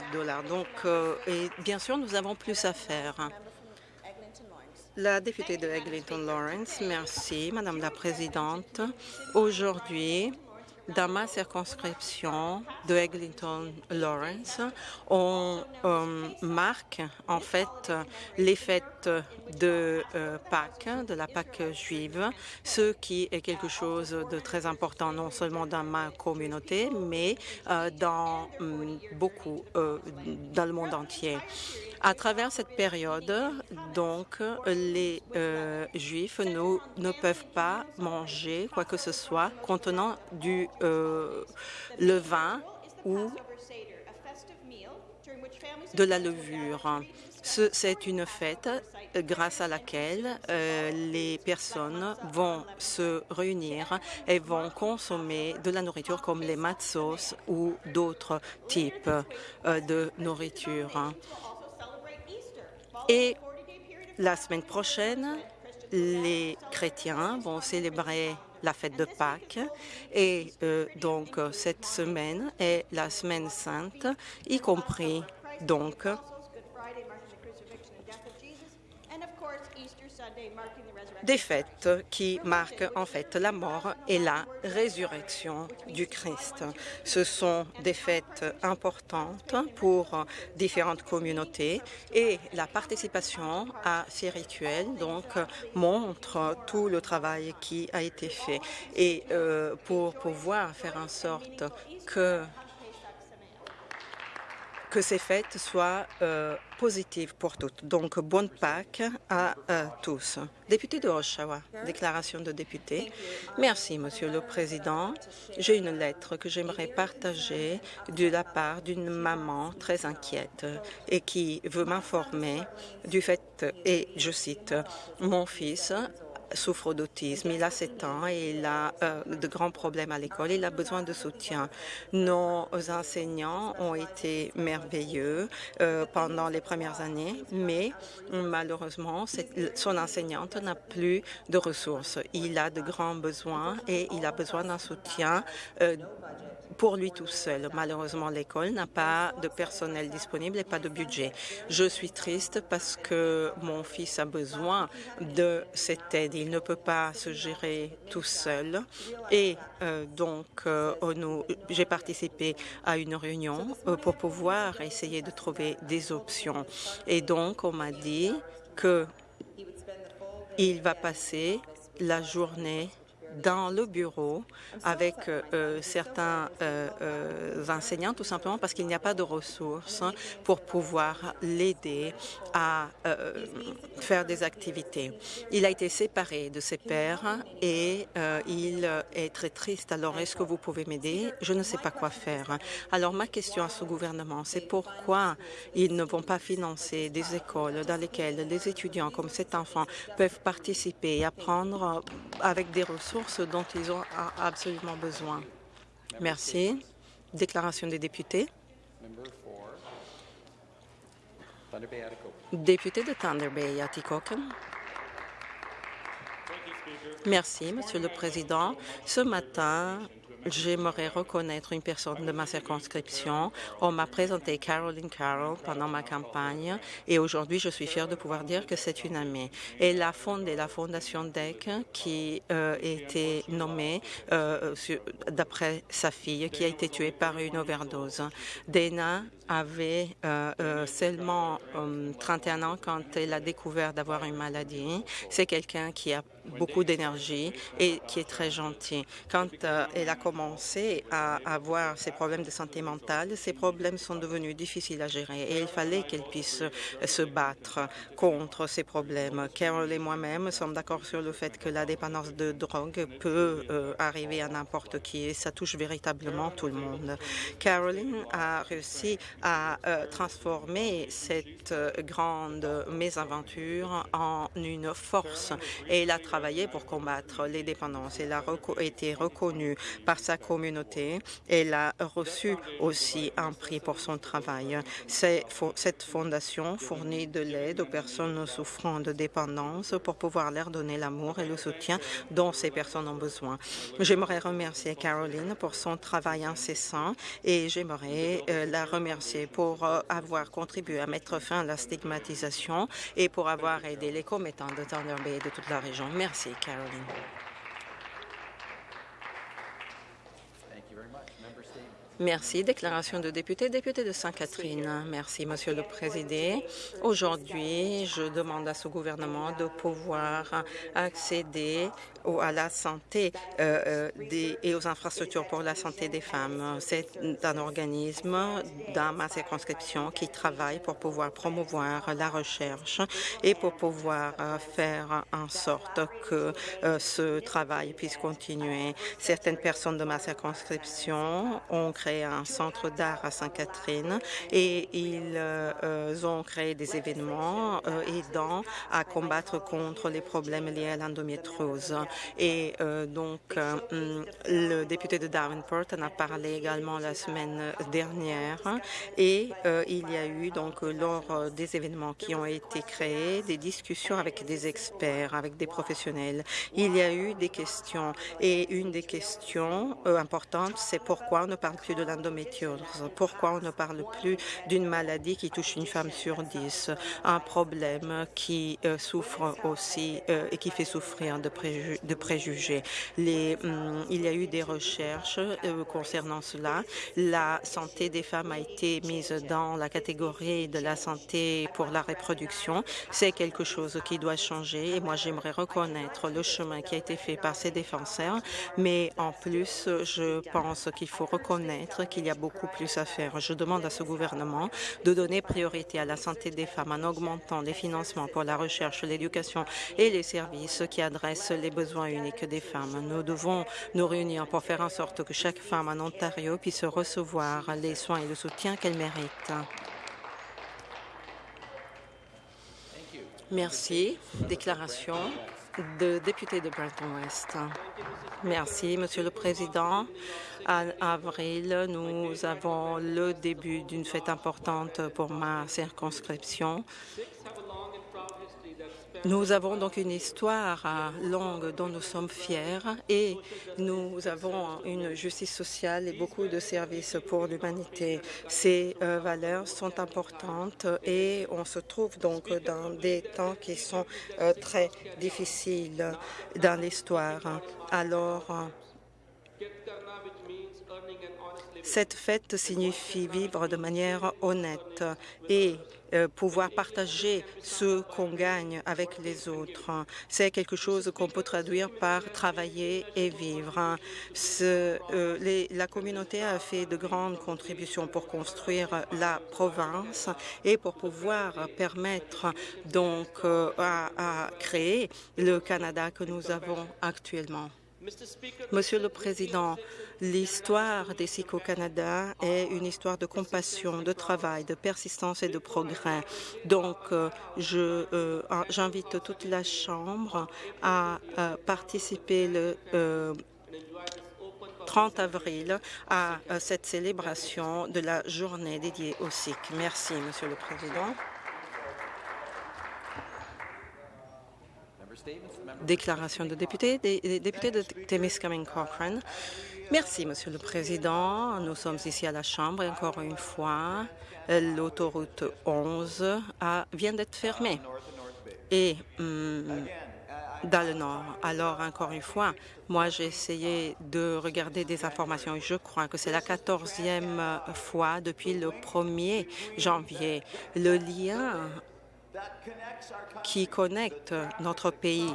de dollars. Donc, euh, et bien sûr, nous avons plus à faire. La députée de Eglinton Lawrence, merci, Madame la Présidente. Aujourd'hui, dans ma circonscription de Eglinton Lawrence, on euh, marque en fait les fêtes de euh, Pâques, de la Pâques juive, ce qui est quelque chose de très important non seulement dans ma communauté, mais euh, dans hum, beaucoup dans le monde entier. À travers cette période, donc, les euh, Juifs ne, peuvent pas manger quoi que ce soit contenant du euh, levain ou de la levure. C'est une fête grâce à laquelle euh, les personnes vont se réunir et vont consommer de la nourriture comme les matzos ou d'autres types de nourriture. Et la semaine prochaine, les chrétiens vont célébrer la fête de Pâques. Et euh, donc cette semaine est la semaine sainte, y compris donc des fêtes qui marquent en fait la mort et la résurrection du Christ. Ce sont des fêtes importantes pour différentes communautés et la participation à ces rituels donc montre tout le travail qui a été fait. Et euh, pour pouvoir faire en sorte que que ces fêtes soient euh, positives pour toutes. Donc, bonne Pâques à euh, tous. Député de Oshawa, déclaration de député. Merci, Monsieur le Président. J'ai une lettre que j'aimerais partager de la part d'une maman très inquiète et qui veut m'informer du fait, et je cite, « Mon fils souffre d'autisme. Il a 7 ans et il a euh, de grands problèmes à l'école. Il a besoin de soutien. Nos enseignants ont été merveilleux euh, pendant les premières années, mais malheureusement, son enseignante n'a plus de ressources. Il a de grands besoins et il a besoin d'un soutien euh, pour lui tout seul. Malheureusement, l'école n'a pas de personnel disponible et pas de budget. Je suis triste parce que mon fils a besoin de cette aide. Il ne peut pas se gérer tout seul. Et euh, donc, euh, j'ai participé à une réunion euh, pour pouvoir essayer de trouver des options. Et donc, on m'a dit que il va passer la journée dans le bureau avec euh, certains euh, euh, enseignants, tout simplement parce qu'il n'y a pas de ressources pour pouvoir l'aider à faire des activités. Il a été séparé de ses pères et il est très triste. Alors, est-ce que vous pouvez m'aider? Je ne sais pas quoi faire. Alors, ma question à ce gouvernement, c'est pourquoi ils ne vont pas financer des écoles dans lesquelles les étudiants comme cet enfant peuvent participer et apprendre avec des ressources ce dont ils ont absolument besoin. Merci. Déclaration des députés. Député de Thunder Bay, Atikokan. Merci, Monsieur le Président. Ce matin, J'aimerais reconnaître une personne de ma circonscription. On m'a présenté Caroline Carroll pendant ma campagne et aujourd'hui, je suis fière de pouvoir dire que c'est une amie. Elle a fondé la fondation DEC qui euh, a été nommée euh, d'après sa fille qui a été tuée par une overdose. Dana avait euh, seulement 31 ans quand elle a découvert d'avoir une maladie. C'est quelqu'un qui a beaucoup d'énergie et qui est très gentil. Quand elle a commencé à avoir ces problèmes de santé mentale, ces problèmes sont devenus difficiles à gérer et il fallait qu'elle puisse se battre contre ces problèmes. Carol et moi-même sommes d'accord sur le fait que la dépendance de drogue peut euh, arriver à n'importe qui et ça touche véritablement tout le monde. Caroline a réussi à euh, transformer cette euh, grande mésaventure en une force et elle a travaillé pour combattre les dépendances. Elle a été reconnue par sa communauté. Elle a reçu aussi un prix pour son travail. Cette fondation fournit de l'aide aux personnes souffrant de dépendance pour pouvoir leur donner l'amour et le soutien dont ces personnes ont besoin. J'aimerais remercier Caroline pour son travail incessant et j'aimerais euh, la remercier remercier pour euh, avoir contribué à mettre fin à la stigmatisation et pour avoir aidé les commettants de Thunder Bay et de toute la région. Merci, Caroline. Merci. Déclaration de député. Député de Sainte-Catherine. Merci, Monsieur le Président. Aujourd'hui, je demande à ce gouvernement de pouvoir accéder à la santé euh, euh, des, et aux infrastructures pour la santé des femmes. C'est un organisme dans ma circonscription qui travaille pour pouvoir promouvoir la recherche et pour pouvoir euh, faire en sorte que ce travail puisse continuer. Certaines personnes de ma circonscription ont créé un centre d'art à Sainte-Catherine et ils ont créé des événements aidant à combattre contre les problèmes liés à l'endométriose. Et euh, donc, euh, le député de Davenport en a parlé également la semaine dernière. Et euh, il y a eu donc lors des événements qui ont été créés des discussions avec des experts, avec des professionnels. Il y a eu des questions et une des questions importantes, c'est pourquoi on ne parle plus de l'endométriose, pourquoi on ne parle plus d'une maladie qui touche une femme sur dix, un problème qui souffre aussi et qui fait souffrir de, préjugés de préjugés. Hum, il y a eu des recherches euh, concernant cela. La santé des femmes a été mise dans la catégorie de la santé pour la reproduction. C'est quelque chose qui doit changer et moi j'aimerais reconnaître le chemin qui a été fait par ces défenseurs, mais en plus je pense qu'il faut reconnaître qu'il y a beaucoup plus à faire. Je demande à ce gouvernement de donner priorité à la santé des femmes en augmentant les financements pour la recherche, l'éducation et les services qui adressent les besoins unique des femmes. Nous devons nous réunir pour faire en sorte que chaque femme en Ontario puisse recevoir les soins et le soutien qu'elle mérite. Merci. Déclaration de député de Brenton-West. Merci, Monsieur le Président. En avril, nous avons le début d'une fête importante pour ma circonscription. Nous avons donc une histoire longue dont nous sommes fiers et nous avons une justice sociale et beaucoup de services pour l'humanité. Ces euh, valeurs sont importantes et on se trouve donc dans des temps qui sont euh, très difficiles dans l'histoire. Alors, cette fête signifie vivre de manière honnête et pouvoir partager ce qu'on gagne avec les autres. C'est quelque chose qu'on peut traduire par travailler et vivre. Euh, la communauté a fait de grandes contributions pour construire la province et pour pouvoir permettre donc euh, à créer le Canada que nous avons actuellement. Monsieur le Président, l'histoire des SIC au Canada est une histoire de compassion, de travail, de persistance et de progrès. Donc, euh, euh, j'invite toute la Chambre à, participer le 30 euh, avril à cette célébration de la journée dédiée aux SIC. Merci, Monsieur le Président. Déclaration de député, député de Temiskaming Cochrane. Merci, Monsieur le Président. Nous sommes ici à la Chambre et encore une fois, l'autoroute 11 a, vient d'être fermée. Et hum, dans le Nord. Alors, encore une fois, moi, j'ai essayé de regarder des informations et je crois que c'est la quatorzième fois depuis le 1er janvier. Le lien qui connecte notre pays.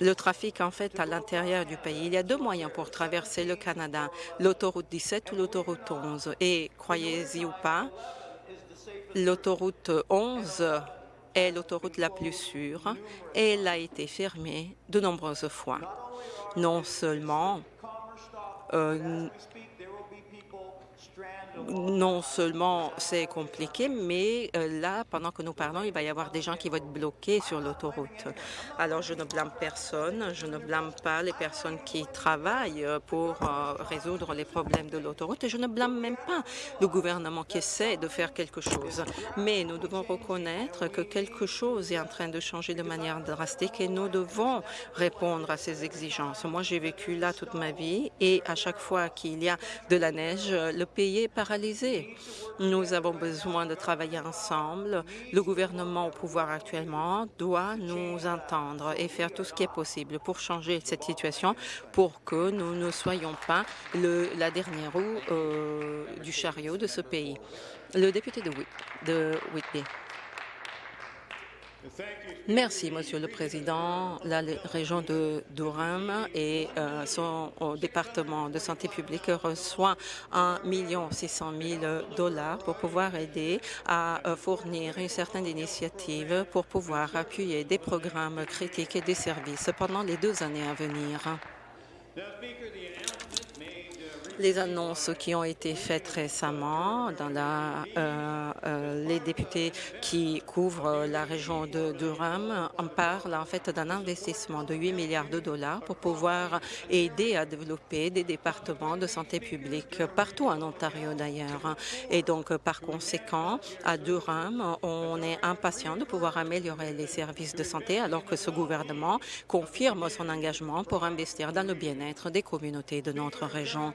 Le trafic, en fait, à l'intérieur du pays. Il y a deux moyens pour traverser le Canada, l'autoroute 17 ou l'autoroute 11. Et croyez-y ou pas, l'autoroute 11 est l'autoroute la plus sûre et elle a été fermée de nombreuses fois. Non seulement euh, non seulement c'est compliqué, mais euh, là, pendant que nous parlons, il va y avoir des gens qui vont être bloqués sur l'autoroute. Alors, je ne blâme personne, je ne blâme pas les personnes qui travaillent pour euh, résoudre les problèmes de l'autoroute et je ne blâme même pas le gouvernement qui essaie de faire quelque chose. Mais nous devons reconnaître que quelque chose est en train de changer de manière drastique et nous devons répondre à ces exigences. Moi, j'ai vécu là toute ma vie et à chaque fois qu'il y a de la neige, le pays est Nous avons besoin de travailler ensemble. Le gouvernement au pouvoir actuellement doit nous entendre et faire tout ce qui est possible pour changer cette situation, pour que nous ne soyons pas le, la dernière roue euh, du chariot de ce pays. Le député de, de Whitby. Merci, Monsieur le Président. La région de Durham et euh, son département de santé publique reçoit 1 600 000 dollars pour pouvoir aider à euh, fournir une certaine initiative pour pouvoir appuyer des programmes critiques et des services pendant les deux années à venir les annonces qui ont été faites récemment dans la, euh, euh, les députés qui couvrent la région de Durham en parlent en fait d'un investissement de 8 milliards de dollars pour pouvoir aider à développer des départements de santé publique partout en Ontario d'ailleurs. Et donc par conséquent, à Durham, on est impatient de pouvoir améliorer les services de santé alors que ce gouvernement confirme son engagement pour investir dans le bien-être des communautés de notre région.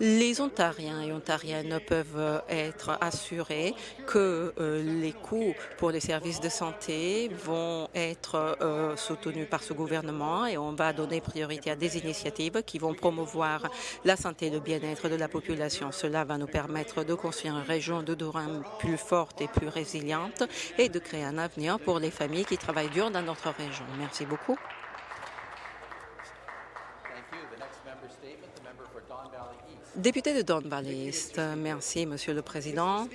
Les Ontariens et Ontariennes peuvent être assurés que euh, les coûts pour les services de santé vont être euh, soutenus par ce gouvernement et on va donner priorité à des initiatives qui vont promouvoir la santé et le bien-être de la population. Cela va nous permettre de construire une région de Durham plus forte et plus résiliente et de créer un avenir pour les familles qui travaillent dur dans notre région. Merci beaucoup. Député de Don Valley East, merci, Monsieur le Président.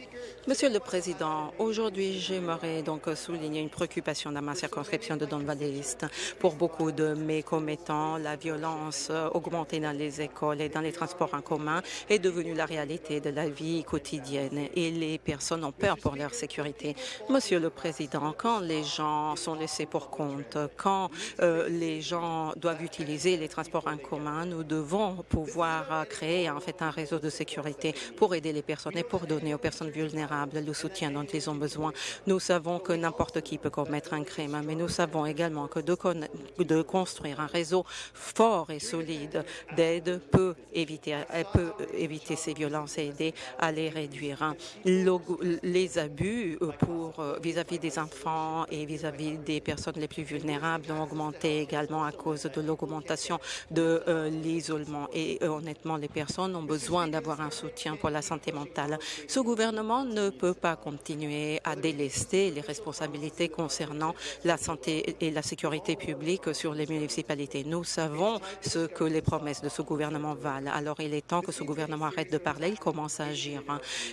Monsieur le Président, aujourd'hui, j'aimerais donc souligner une préoccupation dans ma circonscription de Don Valley East. Pour beaucoup de mes commettants, la violence augmentée dans les écoles et dans les transports en commun est devenue la réalité de la vie quotidienne et les personnes ont peur pour leur sécurité. Monsieur le Président, quand les gens sont laissés pour compte, quand euh, les gens doivent utiliser les transports en commun, nous devons pouvoir créer en fait un réseau de sécurité pour aider les personnes et pour donner aux personnes vulnérables le soutien dont ils ont besoin. Nous savons que n'importe qui peut commettre un crime, mais nous savons également que de, construire un réseau fort et solide d'aide peut éviter, peut éviter ces violences et aider à les réduire. les abus euh, pour euh, vis-à-vis -vis des enfants et vis-à-vis -vis des personnes les plus vulnérables ont augmenté également à cause de l'augmentation de euh, l'isolement. Et honnêtement, les personnes ont besoin d'avoir un soutien pour la santé mentale. Ce gouvernement ne peut pas continuer à délester les responsabilités concernant la santé et la sécurité publique sur les municipalités. Nous savons ce que les promesses de ce gouvernement valent. Alors il est temps que ce gouvernement arrête de parler, il commence à agir.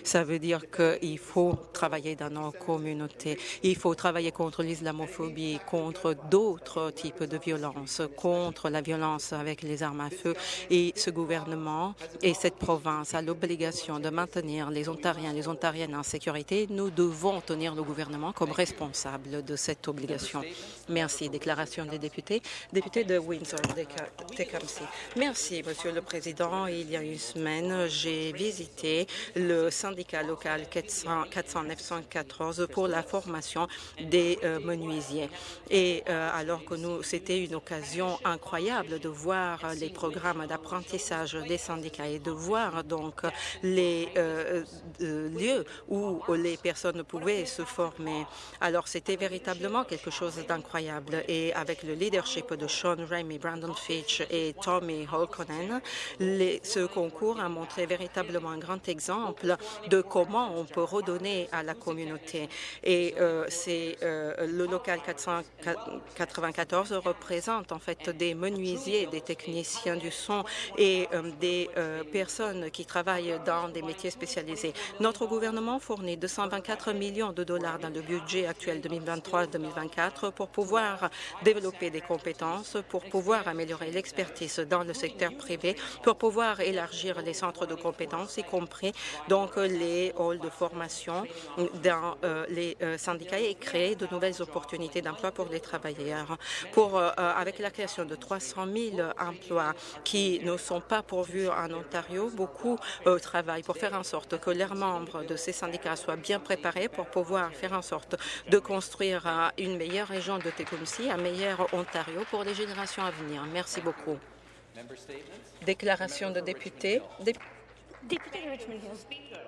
Ça veut dire qu'il faut travailler dans nos communautés. Il faut travailler contre l'islamophobie, contre d'autres types de violences, contre la violence avec les armes à feu. Et ce gouvernement est cette province a l'obligation de maintenir les Ontariens et les Ontariennes en sécurité, nous devons tenir le gouvernement comme responsable de cette obligation. Merci. Déclaration des députés. Député de Windsor-Tecumseh. Merci, Monsieur le Président. Il y a une semaine, j'ai visité le syndicat local 400, 914 pour la formation des euh, menuisiers. Et euh, alors que nous, c'était une occasion incroyable de voir les programmes d'apprentissage des syndicats et de voir donc les euh, euh, lieux où les personnes pouvaient se former. Alors c'était véritablement quelque chose d'incroyable et avec le leadership de Sean Ramey, Brandon Fitch et Tommy Holkonen, ce concours a montré véritablement un grand exemple de comment on peut redonner à la communauté. Et euh, c'est le local 494 représente en fait des menuisiers, des techniciens du son et des personnes qui travaillent dans des métiers spécialisés. Notre gouvernement fournit 224 millions de dollars dans le budget actuel 2023-2024 pour pouvoir développer des compétences, pour pouvoir améliorer l'expertise dans le secteur privé, pour pouvoir élargir les centres de compétences, y compris donc les halls de formation dans euh, les euh, syndicats et créer de nouvelles opportunités d'emploi pour les travailleurs. Pour, euh, avec la création de 300 000 emplois qui ne sont pas pourvus en Ontario, beaucoup euh, travaillent pour faire en sorte que leurs membres de ces syndicats soient bien préparés pour pouvoir faire en sorte de construire euh, une meilleure région de Tecumseh, un meilleur Ontario pour les générations à venir. Merci beaucoup. Déclaration de député. Député de Richmond Hill.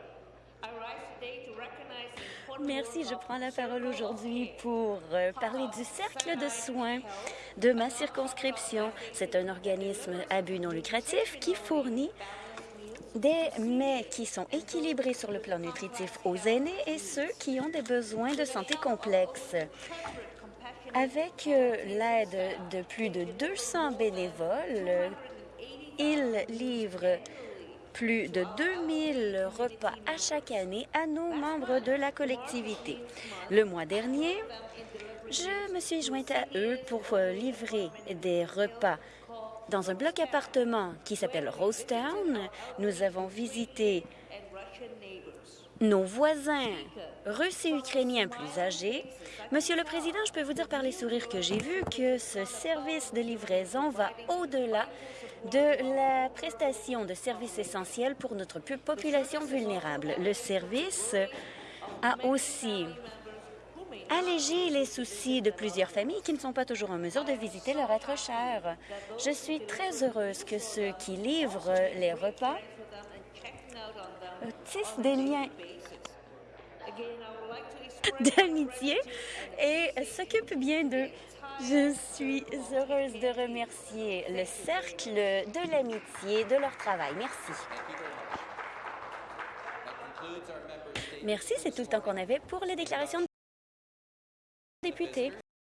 Merci, je prends la parole aujourd'hui pour euh, parler du cercle de soins de ma circonscription. C'est un organisme à but non lucratif qui fournit des mets qui sont équilibrés sur le plan nutritif aux aînés et ceux qui ont des besoins de santé complexes. Avec euh, l'aide de plus de 200 bénévoles, ils livrent plus de 2000 repas à chaque année à nos membres de la collectivité. Le mois dernier, je me suis jointe à eux pour euh, livrer des repas dans un bloc appartement qui s'appelle Rosetown. Nous avons visité nos voisins russes et ukrainiens plus âgés. Monsieur le Président, je peux vous dire par les sourires que j'ai vus que ce service de livraison va au-delà de la prestation de services essentiels pour notre population vulnérable. Le service a aussi allégé les soucis de plusieurs familles qui ne sont pas toujours en mesure de visiter leur être cher. Je suis très heureuse que ceux qui livrent les repas tissent des liens d'amitié et s'occupent bien d'eux. Je suis heureuse de remercier le Cercle de l'amitié de leur travail. Merci. Merci, c'est tout le temps qu'on avait pour les déclarations de députés.